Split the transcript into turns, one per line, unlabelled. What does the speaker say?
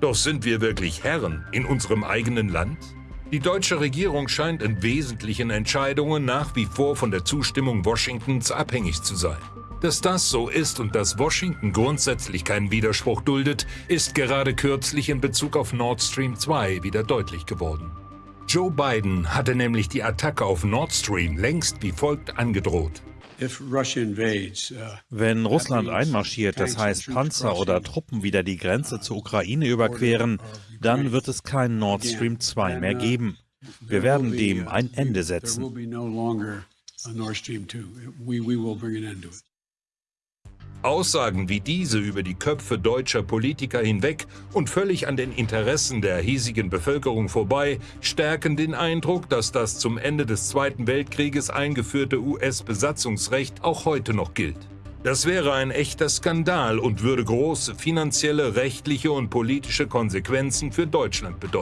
Doch sind wir wirklich Herren in unserem eigenen Land? Die deutsche Regierung scheint in wesentlichen Entscheidungen nach wie vor von der Zustimmung Washingtons abhängig zu sein. Dass das so ist und dass Washington grundsätzlich keinen Widerspruch duldet, ist gerade kürzlich in Bezug auf Nord Stream 2 wieder deutlich geworden. Joe Biden hatte nämlich die Attacke auf Nord Stream längst wie folgt angedroht.
Wenn Russland einmarschiert, das heißt Panzer oder Truppen wieder die Grenze zur Ukraine überqueren, dann wird es kein Nord Stream 2 mehr geben. Wir werden dem ein Ende setzen.
Aussagen wie diese über die Köpfe deutscher Politiker hinweg und völlig an den Interessen der hiesigen Bevölkerung vorbei stärken den Eindruck, dass das zum Ende des Zweiten Weltkrieges eingeführte US-Besatzungsrecht auch heute noch gilt. Das wäre ein echter Skandal und würde große finanzielle, rechtliche und politische Konsequenzen für Deutschland bedeuten.